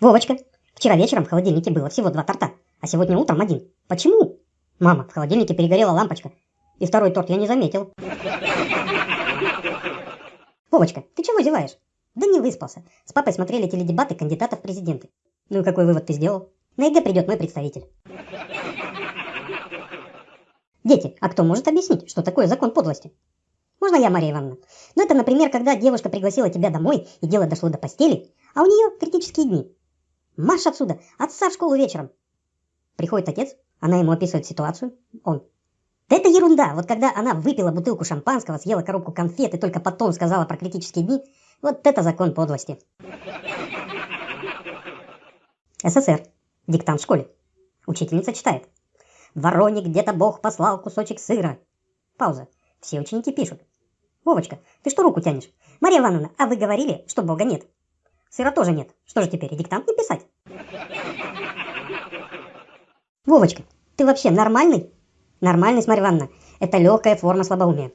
Вовочка, вчера вечером в холодильнике было всего два торта, а сегодня утром один. Почему? Мама, в холодильнике перегорела лампочка, и второй торт я не заметил. Вовочка, ты чего зеваешь? Да не выспался. С папой смотрели теледебаты кандидатов в президенты. Ну и какой вывод ты сделал? На ЕГЭ придет мой представитель. Дети, а кто может объяснить, что такое закон подлости? Можно я, Мария Ивановна? Ну это, например, когда девушка пригласила тебя домой, и дело дошло до постели, а у нее критические дни. Марш отсюда, отца в школу вечером. Приходит отец, она ему описывает ситуацию, он. Да это ерунда, вот когда она выпила бутылку шампанского, съела коробку конфет и только потом сказала про критические дни, вот это закон подлости. СССР. Диктант в школе. Учительница читает. Вороне где-то Бог послал кусочек сыра. Пауза. Все ученики пишут. Вовочка, ты что руку тянешь? Мария Ивановна, а вы говорили, что Бога нет. Сыра тоже нет. Что же теперь, диктант не писать? Вовочка, ты вообще нормальный? Нормальность, Марья Ивановна, это легкая форма слабоумия.